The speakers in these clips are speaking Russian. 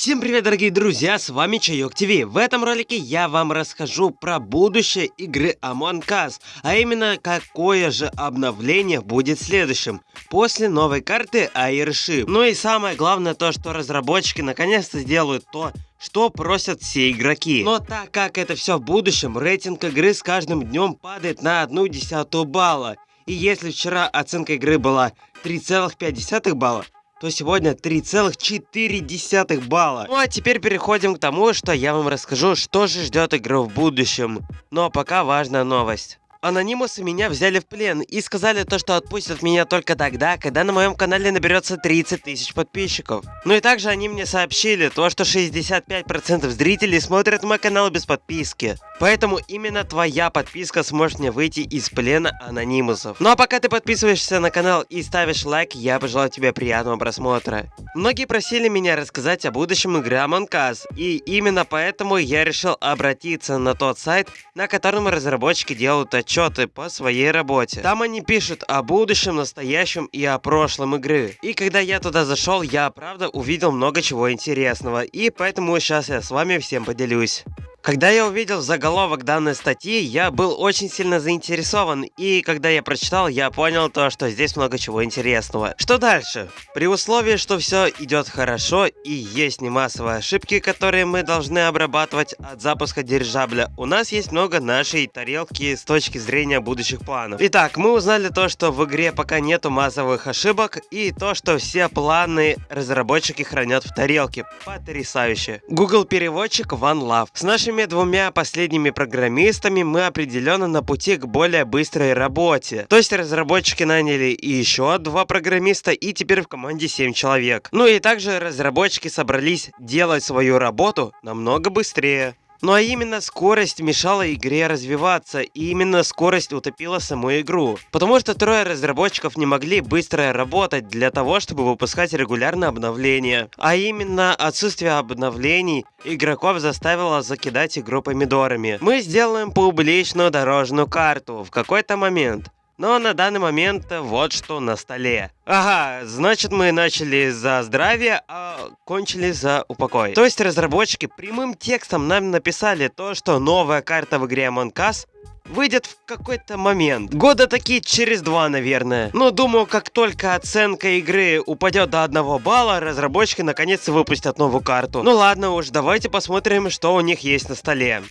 Всем привет, дорогие друзья, с вами Чайок ТВ. В этом ролике я вам расскажу про будущее игры Among Us, а именно какое же обновление будет следующим, после новой карты Airship. Ну и самое главное то, что разработчики наконец-то сделают то, что просят все игроки. Но так как это все в будущем, рейтинг игры с каждым днем падает на одну десятую балла. И если вчера оценка игры была 3,5 балла, то сегодня 3,4 балла. Ну а теперь переходим к тому, что я вам расскажу, что же ждет игру в будущем. Но пока важная новость. Анонимусы меня взяли в плен и сказали то, что отпустят меня только тогда, когда на моем канале наберется 30 тысяч подписчиков. Ну и также они мне сообщили то, что 65% зрителей смотрят мой канал без подписки. Поэтому именно твоя подписка сможет мне выйти из плена анонимусов. Ну а пока ты подписываешься на канал и ставишь лайк, я пожелаю тебе приятного просмотра. Многие просили меня рассказать о будущем игры Among Us, и именно поэтому я решил обратиться на тот сайт, на котором разработчики делают отчеты по своей работе. Там они пишут о будущем, настоящем и о прошлом игры. И когда я туда зашел, я правда увидел много чего интересного, и поэтому сейчас я с вами всем поделюсь. Когда я увидел заголовок данной статьи, я был очень сильно заинтересован, и когда я прочитал, я понял то, что здесь много чего интересного. Что дальше? При условии, что все идет хорошо и есть не массовые ошибки, которые мы должны обрабатывать от запуска дирижабля, у нас есть много нашей тарелки с точки зрения будущих планов. Итак, мы узнали то, что в игре пока нету массовых ошибок, и то, что все планы разработчики хранят в тарелке. Потрясающе. Google переводчик OneLove. С нашей нашими двумя последними программистами мы определенно на пути к более быстрой работе. То есть разработчики наняли еще два программиста и теперь в команде 7 человек. Ну и также разработчики собрались делать свою работу намного быстрее. Ну а именно скорость мешала игре развиваться, и именно скорость утопила саму игру. Потому что трое разработчиков не могли быстро работать для того, чтобы выпускать регулярно обновления. А именно отсутствие обновлений игроков заставило закидать игру помидорами. Мы сделаем публичную дорожную карту в какой-то момент. Но на данный момент вот что на столе. Ага, значит мы начали за здравие, а кончили за упокой. То есть разработчики прямым текстом нам написали то, что новая карта в игре Among Us выйдет в какой-то момент. Года такие через два, наверное. Но думаю, как только оценка игры упадет до одного балла, разработчики наконец-то выпустят новую карту. Ну ладно уж, давайте посмотрим, что у них есть на столе.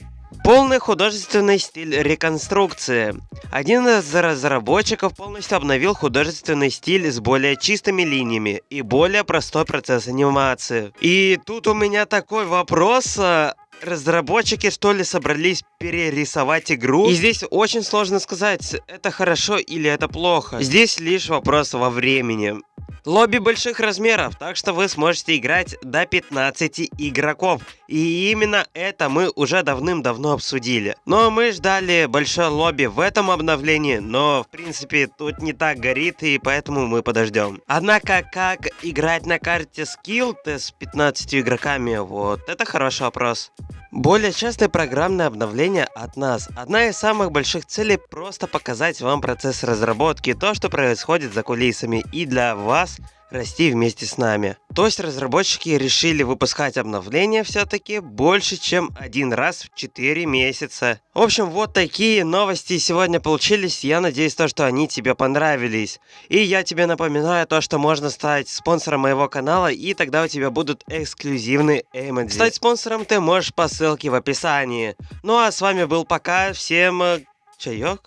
Полный художественный стиль реконструкции. Один из разработчиков полностью обновил художественный стиль с более чистыми линиями и более простой процесс анимации. И тут у меня такой вопрос, а, разработчики что ли собрались перерисовать игру. И здесь очень сложно сказать, это хорошо или это плохо. Здесь лишь вопрос во времени. Лобби больших размеров, так что вы сможете играть до 15 игроков. И именно это мы уже давным-давно обсудили. Но мы ждали большое лобби в этом обновлении, но в принципе тут не так горит и поэтому мы подождем. Однако как играть на карте скилл с 15 игроками, вот это хороший вопрос. Более частое программное обновление от нас. Одна из самых больших целей просто показать вам процесс разработки, то, что происходит за кулисами. И для вас расти вместе с нами. То есть разработчики решили выпускать обновления все-таки больше, чем один раз в 4 месяца. В общем, вот такие новости сегодня получились. Я надеюсь, то, что они тебе понравились. И я тебе напоминаю то, что можно стать спонсором моего канала, и тогда у тебя будут эксклюзивные эмоджи. Стать спонсором ты можешь по ссылке в описании. Ну а с вами был пока. Всем э, чаек.